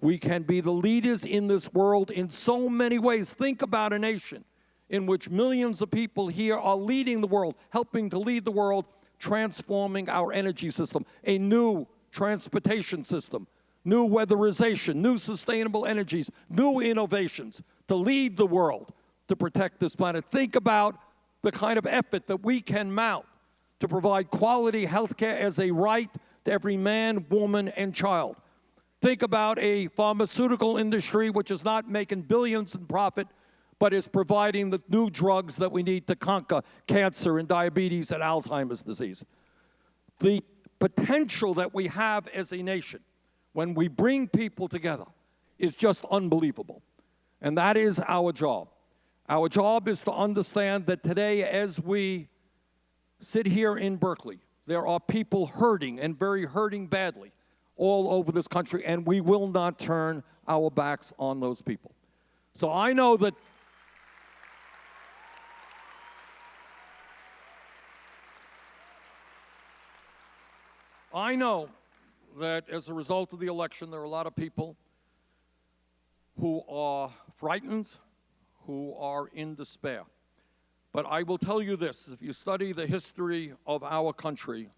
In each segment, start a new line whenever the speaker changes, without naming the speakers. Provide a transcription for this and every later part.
We can be the leaders in this world in so many ways. Think about a nation in which millions of people here are leading the world, helping to lead the world, transforming our energy system, a new transportation system, new weatherization, new sustainable energies, new innovations to lead the world to protect this planet. Think about the kind of effort that we can mount to provide quality health care as a right to every man, woman, and child. Think about a pharmaceutical industry which is not making billions in profit, but is providing the new drugs that we need to conquer cancer and diabetes and Alzheimer's disease. The potential that we have as a nation when we bring people together is just unbelievable. And that is our job. Our job is to understand that today, as we sit here in Berkeley, there are people hurting and very hurting badly all over this country, and we will not turn our backs on those people. So I know that I know that as a result of the election, there are a lot of people who are frightened, who are in despair. But I will tell you this, if you study the history of our country,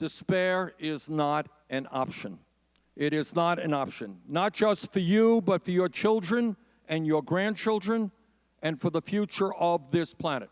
despair is not an option. It is not an option, not just for you, but for your children and your grandchildren and for the future of this planet.